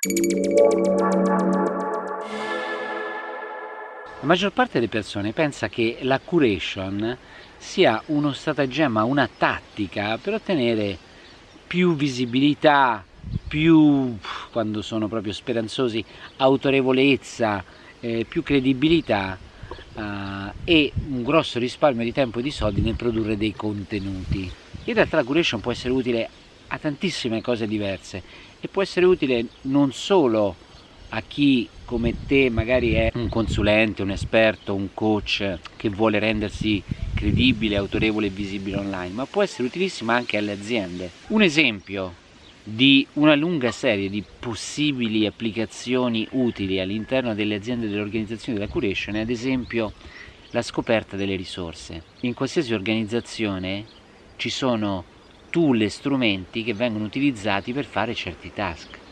La maggior parte delle persone pensa che la curation sia uno stratagemma, una tattica per ottenere più visibilità, più, quando sono proprio speranzosi, autorevolezza, eh, più credibilità eh, e un grosso risparmio di tempo e di soldi nel produrre dei contenuti. In realtà la curation può essere utile a tantissime cose diverse e può essere utile non solo a chi come te magari è un consulente, un esperto, un coach che vuole rendersi credibile, autorevole e visibile online, ma può essere utilissima anche alle aziende. Un esempio di una lunga serie di possibili applicazioni utili all'interno delle aziende e delle organizzazioni della curation è ad esempio la scoperta delle risorse. In qualsiasi organizzazione ci sono tool e strumenti che vengono utilizzati per fare certi task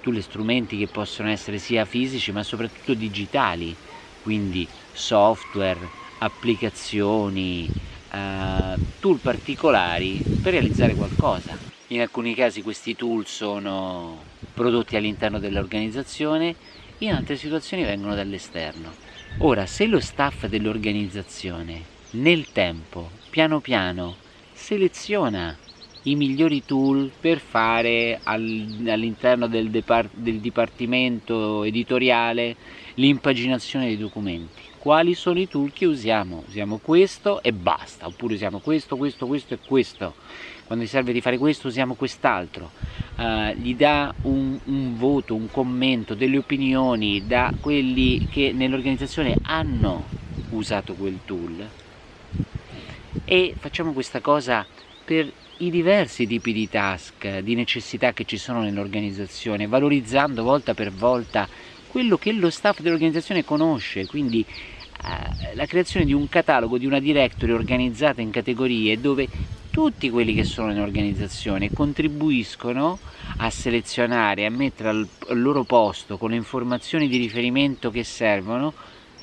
tool e strumenti che possono essere sia fisici ma soprattutto digitali, quindi software, applicazioni, eh, tool particolari per realizzare qualcosa. In alcuni casi questi tool sono prodotti all'interno dell'organizzazione, in altre situazioni vengono dall'esterno. Ora, se lo staff dell'organizzazione nel tempo, piano piano, seleziona i migliori tool per fare all'interno del, del dipartimento editoriale l'impaginazione dei documenti. Quali sono i tool che usiamo? Usiamo questo e basta, oppure usiamo questo, questo, questo e questo. Quando ti serve di fare questo usiamo quest'altro. Uh, gli dà un, un voto, un commento, delle opinioni da quelli che nell'organizzazione hanno usato quel tool e facciamo questa cosa per i diversi tipi di task, di necessità che ci sono nell'organizzazione, valorizzando volta per volta quello che lo staff dell'organizzazione conosce, quindi eh, la creazione di un catalogo, di una directory organizzata in categorie dove tutti quelli che sono nell'organizzazione contribuiscono a selezionare, a mettere al, al loro posto con le informazioni di riferimento che servono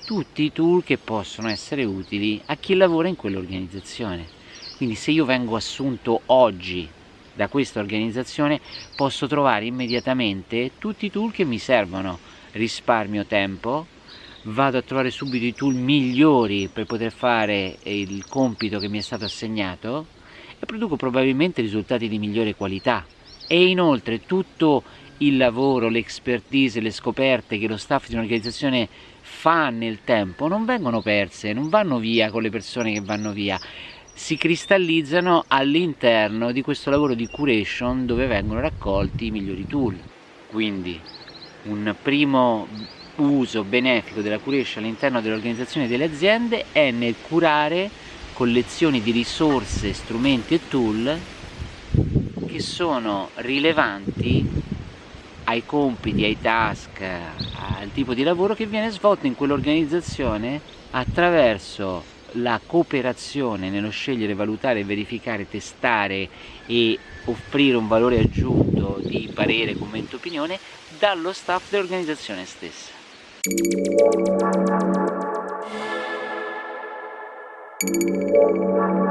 tutti i tool che possono essere utili a chi lavora in quell'organizzazione. Quindi se io vengo assunto oggi da questa organizzazione posso trovare immediatamente tutti i tool che mi servono, risparmio tempo, vado a trovare subito i tool migliori per poter fare il compito che mi è stato assegnato e produco probabilmente risultati di migliore qualità. E inoltre tutto il lavoro, l'expertise, le scoperte che lo staff di un'organizzazione fa nel tempo non vengono perse, non vanno via con le persone che vanno via, si cristallizzano all'interno di questo lavoro di curation dove vengono raccolti i migliori tool. Quindi un primo uso benefico della curation all'interno dell'organizzazione delle aziende è nel curare collezioni di risorse, strumenti e tool che sono rilevanti ai compiti, ai task, al tipo di lavoro che viene svolto in quell'organizzazione attraverso la cooperazione nello scegliere, valutare, verificare, testare e offrire un valore aggiunto di parere, commento, opinione dallo staff dell'organizzazione stessa. Thank you.